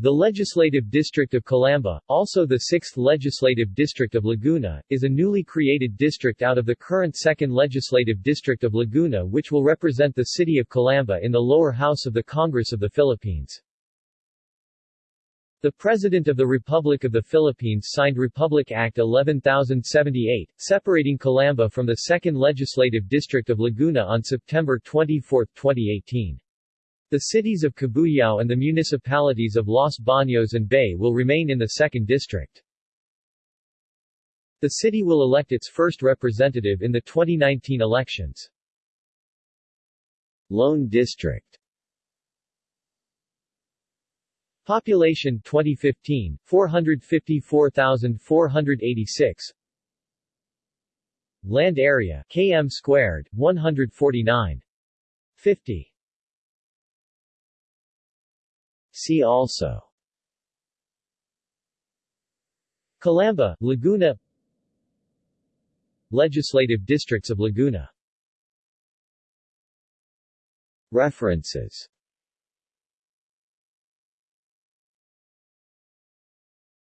The Legislative District of Calamba, also the 6th Legislative District of Laguna, is a newly created district out of the current 2nd Legislative District of Laguna which will represent the city of Calamba in the lower house of the Congress of the Philippines. The President of the Republic of the Philippines signed Republic Act 11078, separating Calamba from the 2nd Legislative District of Laguna on September 24, 2018. The cities of Cabuyao and the municipalities of Los Baños and Bay will remain in the 2nd District. The city will elect its first representative in the 2019 elections. Lone District Population 2015, 454,486 Land area, km squared, 149. 50 See also. Calamba, Laguna. Legislative districts of Laguna. References